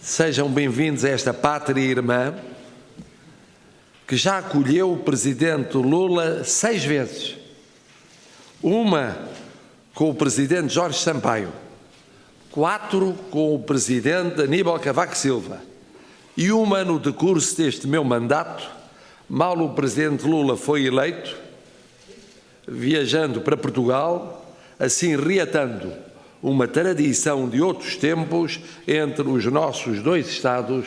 Sejam bem-vindos a esta pátria irmã que já acolheu o presidente Lula seis vezes. Uma com o presidente Jorge Sampaio, quatro com o presidente Aníbal Cavaco Silva e uma no decurso deste meu mandato, mal o presidente Lula foi eleito, viajando para Portugal, assim reatando uma tradição de outros tempos entre os nossos dois Estados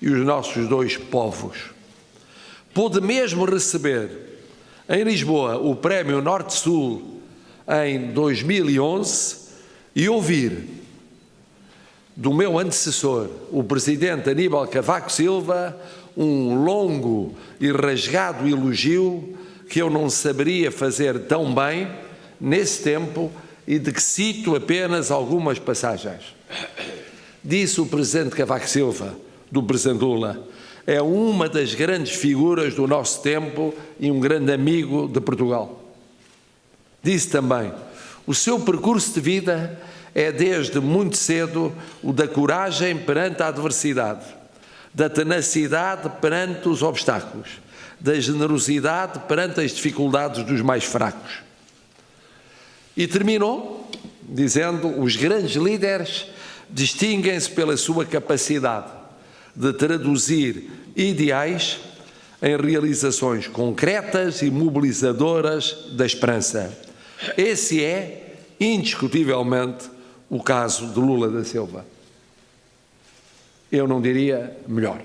e os nossos dois povos. Pude mesmo receber em Lisboa o Prémio Norte-Sul em 2011 e ouvir do meu antecessor, o presidente Aníbal Cavaco Silva, um longo e rasgado elogio que eu não saberia fazer tão bem nesse tempo e de que cito apenas algumas passagens. Disse o Presidente Cavaco Silva, do Presidente Lula, é uma das grandes figuras do nosso tempo e um grande amigo de Portugal. Disse também, o seu percurso de vida é desde muito cedo o da coragem perante a adversidade, da tenacidade perante os obstáculos, da generosidade perante as dificuldades dos mais fracos e terminou dizendo: os grandes líderes distinguem-se pela sua capacidade de traduzir ideais em realizações concretas e mobilizadoras da esperança. Esse é, indiscutivelmente, o caso de Lula da Silva. Eu não diria melhor.